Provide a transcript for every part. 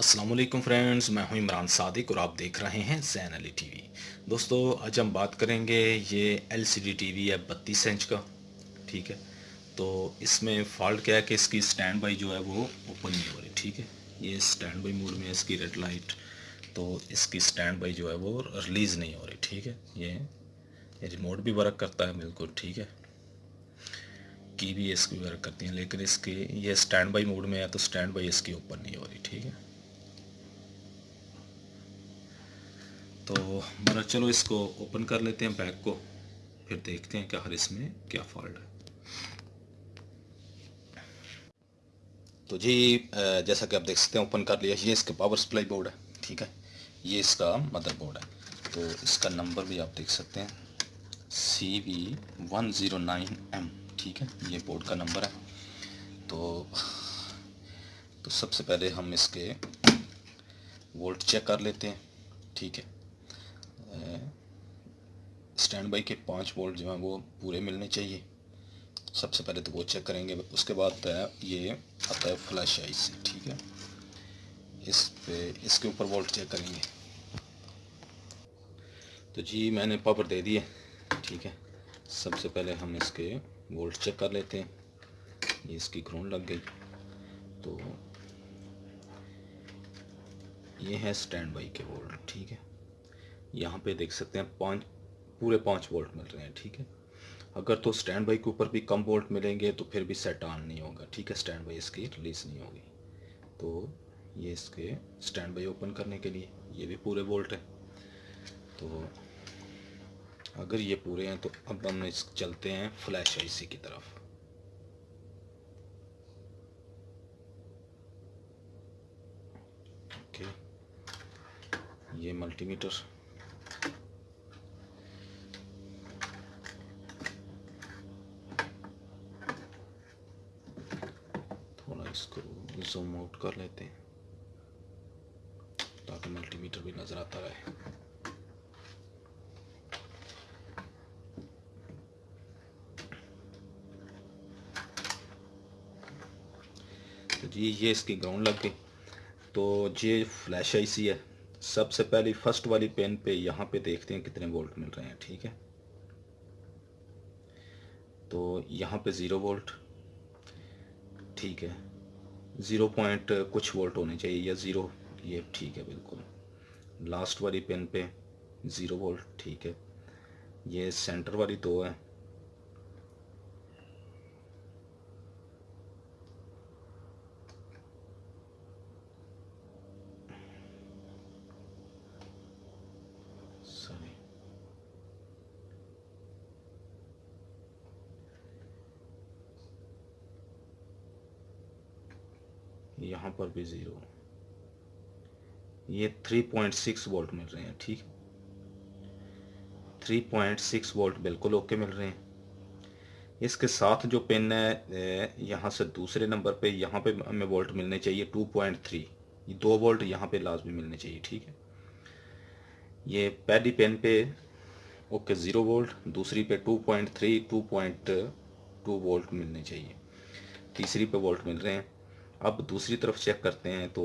Aslam friends, मैं हूँ इमरान सादिक और आप देख रहे हैं जैन अली टीवी दोस्तों, आज हम बात करेंगे ये एलसीडी टीवी है बत्तीस इंच का, ठीक है? तो इसमें फॉल्ट क्या है कि इसकी स्टैंड बाई जो है वो ओपन नहीं हो रही, ठीक है? ये स्टैंड बाई मोड में इसकी रेड लाइट तो इसकी स्टैंड बाई जो है वो रिलीज़ नहीं हो रही, ठीक है? ये रिमोट भी वर्क करता है, बिल्कुल, ठीक है? की भी इसकी वर्क करती हैं, लेकिन इसकी, ये स्टैंड बाई मोड में है तो स्टैंड बाई इसकी ओपन नहीं हो रही, ठीक है? तो मगर चलो इसको ओपन कर लेते हैं बैग को, फिर देखते हैं कि हर इसमें क्या फॉल्ट है। तो जी जैसा कि आप देख सकते हैं ओपन कर लिया। ये इसका पावर सप्लाई बोर्ड है, ठीक है? ये इसका मदर बोर्ड है। तो इसका नंबर भी आप देख सकते हैं C V one zero nine M ठीक है? ये बोर्ड का नंबर है। तो तो सबसे पहले हम इसके वोल्ट चेक कर लेते हैं, ठीक है? स्टैंड बाई के पाँच वोल्ट जो हैं वो पूरे मिलने चाहिए। सबसे पहले तो वो चेक करेंगे, उसके बाद ये आता है फ्लैश आई ठीक है? इस पे, इसके ऊपर वोल्ट चेक करेंगे। तो जी, मैंने पावर दे दिए ठीक है? सबसे पहले हम इसके वोल्ट चेक कर लेते हैं। ये इसकी ग्राउंड लग गई। तो ये है स्टैंड बाई के वोल्ट ठीक है? यहाँ पे देख सकते हैं पाँच, पूरे पाँच वोल्ट मिल रहे हैं, ठीक है? अगर तो स्टैंड बाई के ऊपर भी कम वोल्ट मिलेंगे तो फिर भी सेट ऑन नहीं होगा, ठीक है? स्टैंड बाई इसकी रिलीज़ नहीं होगी। तो ये इसके स्टैंड बाई ओपन करने के लिए ये भी पूरे वोल्ट है। तो अगर ये पूरे हैं तो अब हम इस चलते हैं फ्लैश आईसी की तरफ़। ओके ये मल्टीमीटर इसको जूम आउट कर लेते हैं, ताकि मल्टीमीटर भी नज़र आता रहे। तो जी, ये इसकी ग्राउंड लग गई। तो ये फ्लैश आईसी है। सबसे पहली फ़र्स्ट वाली पेन पे यहाँ पे देखते हैं कितने वोल्ट मिल रहे हैं, ठीक है? तो यहाँ पे ज़ीरो वोल्ट ठीक है? ज़ीरो पॉइंट कुछ वोल्ट होने चाहिए या ज़ीरो, ये ठीक है बिल्कुल। लास्ट वाली पेन पे ज़ीरो वोल्ट, ठीक है। ये सेंटर वाली दो है। यहाँ पर भी ज़ीरो ये 3.6 वोल्ट मिल रहे हैं, ठीक? 3.6 वोल्ट बिल्कुल ओके मिल रहे हैं। इसके साथ जो पेन है यहाँ से दूसरे नंबर पे, यहाँ पे हमें वोल्ट मिलने चाहिए 2.3 ये दो वोल्ट यहाँ पे लाजमी मिलने चाहिए, ठीक है? ये पहली पेन पे ओके ज़ीरो वोल्ट दूसरी पे 2.3 2.2 वोल्ट मिलने चाहिए। तीसरी पे वोल्ट मिल रहे हैं। अब दूसरी तरफ़ चेक करते हैं तो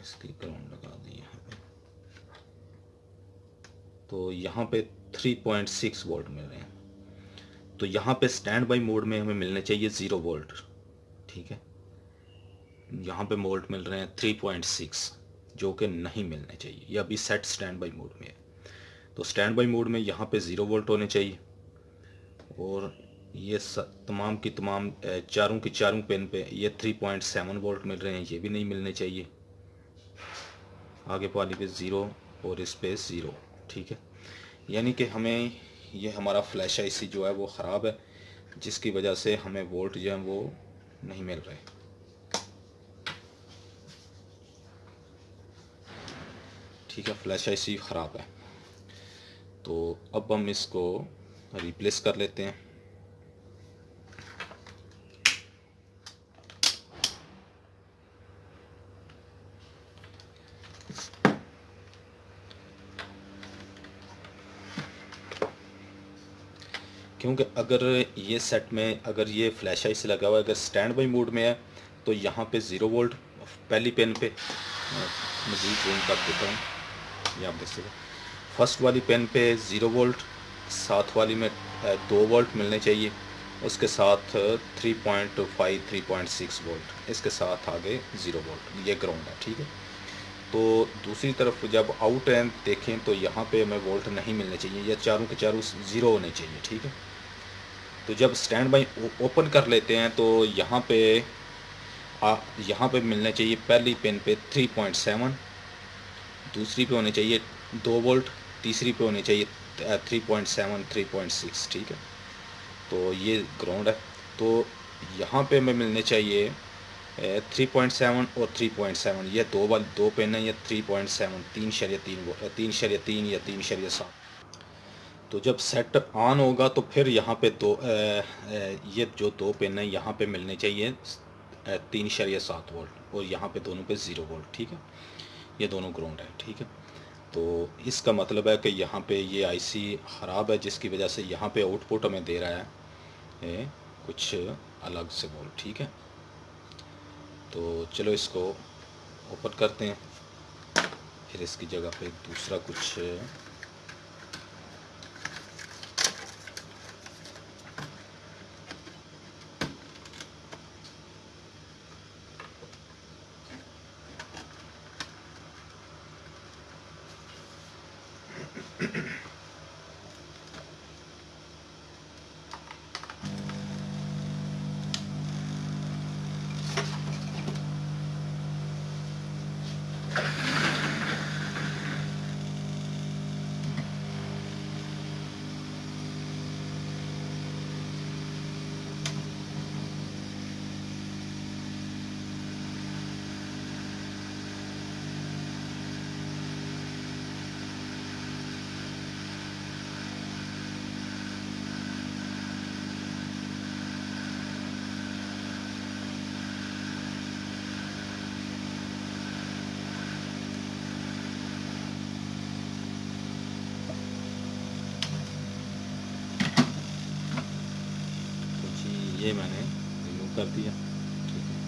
इसकी ग्राउंड लगा दी पे तो यहाँ पे 3.6 वोल्ट मिल रहे हैं। तो यहाँ पे स्टैंड बाई मोड में हमें मिलने चाहिए ज़ीरो वोल्ट ठीक है? यहाँ पे वोल्ट मिल रहे हैं 3.6 जो कि नहीं मिलने चाहिए। ये अभी सेट स्टैंड बाई मोड में है। तो स्टैंड बाई मोड में यहाँ पे ज़ीरो वोल्ट होने चाहिए। और ये तमाम की तमाम चारों की चारों पेन पे ये 3.7 वोल्ट मिल रहे हैं, ये भी नहीं मिलने चाहिए। आगे वाली पे ज़ीरो और इस पे ज़ीरो ठीक है? यानी कि हमें ये हमारा फ्लैश आईसी जो है वो ख़राब है, जिसकी वजह से हमें वोल्ट जो है वो नहीं मिल रहे। ठीक है फ्लैश आईसी ख़राब है। तो अब हम इसको रिप्लेस कर लेते हैं। क्योंकि अगर ये सेट में, अगर ये फ्लैश आई से लगा हुआ है, अगर स्टैंड बाई मोड में है तो यहाँ पे ज़ीरो वोल्ट पहली पेन पे मज़ीद जूम कर देता हूँ। ये आप देख सकते फ़र्स्ट वाली पेन पे ज़ीरो वोल्ट साथ वाली में दो वोल्ट मिलने चाहिए। उसके साथ 3.5 3.6 वोल्ट। इसके साथ आगे ज़ीरो वोल्ट। ये ग्राउंड है, ठीक है? तो दूसरी तरफ़ जब आउट एंड देखें तो यहाँ पे हमें वोल्ट नहीं मिलने चाहिए। या चारों के चारों ज़ीरो होने चाहिए, ठीक है? तो जब स्टैंड बाई ओपन कर लेते हैं तो यहाँ पे, आ, यहाँ पे मिलने चाहिए पहली पेन पे 3.7 दूसरी पे होने चाहिए दो वोल्ट, तीसरी पे होने चाहिए 3.7 3.6 ठीक है? तो ये ग्राउंड है। तो यहाँ पे हमें मिलने चाहिए थ्री पॉइंट सेवन और थ्री पॉइंट सेवन ये दो वाल दो पेन है या थ्री पॉइंट सेवन तीन शरिया तीन तीन शरिया तीन या तीन शरिया सात। तो जब सेट ऑन होगा तो फिर यहाँ पे दो ए, ए, ये जो दो पेन है यहाँ पे मिलने चाहिए तीन शरिया सात वोल्ट और यहाँ पे दोनों पे ज़ीरो वोल्ट ठीक है? ये दोनों ग्राउंड है ठीक है? तो इसका मतलब है कि यहाँ पे ये आईसी ख़राब है जिसकी वजह से यहाँ पे आउटपुट हमें दे रहा है। ए, कुछ अलग से बोल ठीक है? तो चलो इसको ओपन करते हैं। फिर इसकी जगह पे दूसरा कुछ ये मैंने रिमूव कर दिया। ठीक है।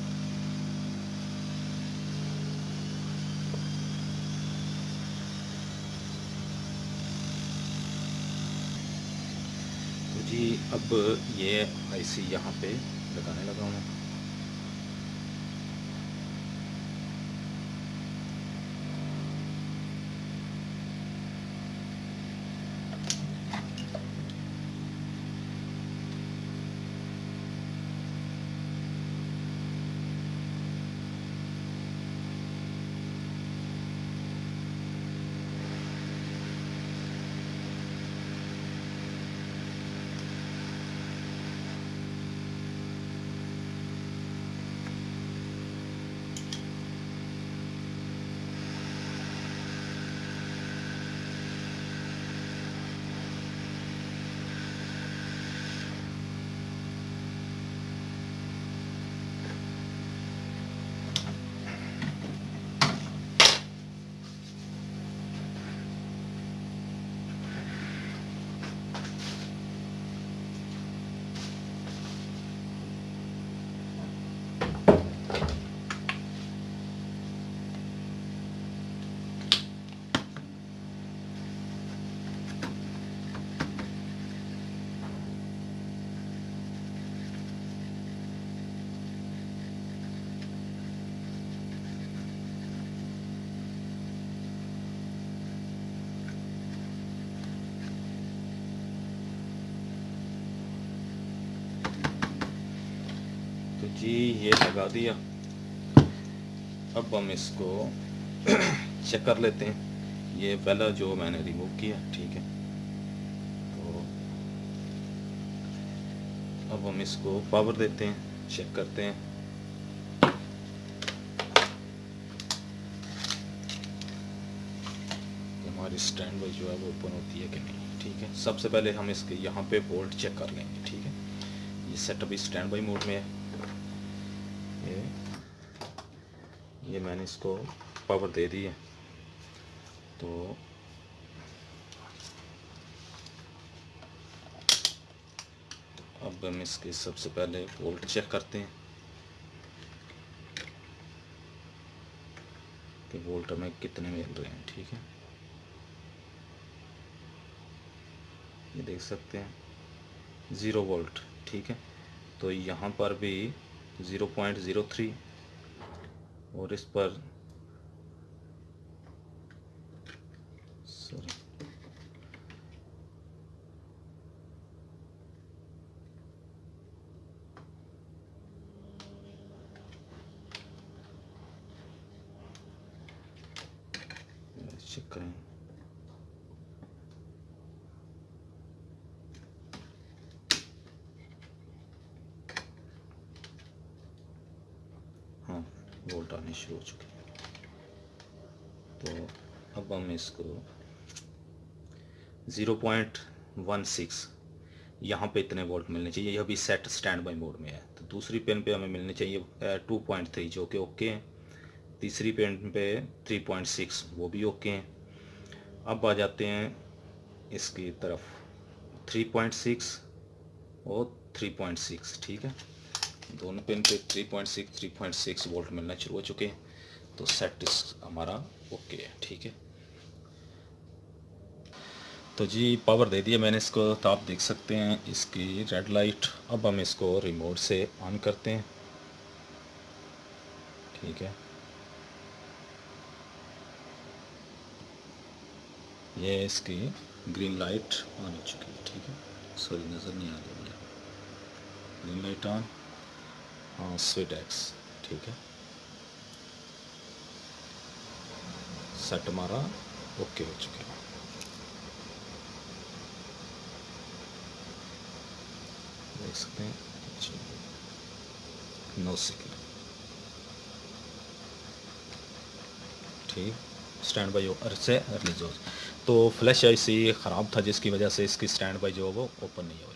तो जी, अब ये आईसी यहाँ पे लगाने लगा हूँ। जी, ये लगा दिया। अब हम इसको चेक कर लेते हैं। ये पहला जो मैंने रिमूव किया, ठीक है। तो अब हम इसको पावर देते हैं चेक करते हैं। हमारी स्टैंड बाई जो है वो ओपन होती है कि नहीं, ठीक है। सबसे पहले हम इसके यहाँ पे बोल्ट चेक कर लेंगे, ठीक है। ये सेटअप स्टैंड बाई मोड में है ये ये मैंने इसको पावर दे दी है। तो अब हम इसके सबसे पहले वोल्ट चेक करते हैं कि वोल्ट हमें कितने मिल रहे हैं, ठीक है? ये देख सकते हैं, ज़ीरो वोल्ट, ठीक है? तो यहाँ पर भी ज़ीरो पॉइंट ज़ीरो थ्री और इस पर सॉरी चेक करें हाँ वोल्ट आने शुरू हो चुके हैं तो अब हम इसको ज़ीरो पॉइंट वन सिक्स यहाँ पे इतने वोल्ट मिलने चाहिए। यह भी सेट स्टैंड बाई मोड में है। तो दूसरी पेन पे हमें मिलने चाहिए टू पॉइंट थ्री जो कि ओके हैं। तीसरी पेन पे थ्री पॉइंट सिक्स वो भी ओके हैं। अब आ जाते हैं इसकी तरफ़। थ्री पॉइंट सिक्स और थ्री पॉइंट सिक्स ठीक है? दोनों पेन पे three point six three point six volt मिलना शुरू हो चुके हैं। तो सेट हमारा ओके है, ठीक है। तो जी पावर दे दिया मैंने इसको तो आप देख सकते हैं इसकी रेड लाइट अब हम इसको रिमोट से ऑन करते हैं। ठीक है। ये इसकी ग्रीन लाइट ऑन हो चुकी है, ठीक है। सॉरी नज़र नहीं आ रही मुझे। ग्रीन लाइट ऑन हाँ स्वीट एक्स ठीक है। सेट हमारा ओके हो चुका है। देख सकते हैं नौ सेकेंड ठीक स्टैंड बाई से रिलीज़ हो तो फ्लैश ऐसी ख़राब था जिसकी वजह से इसकी स्टैंड बाई जो वो ओपन नहीं हो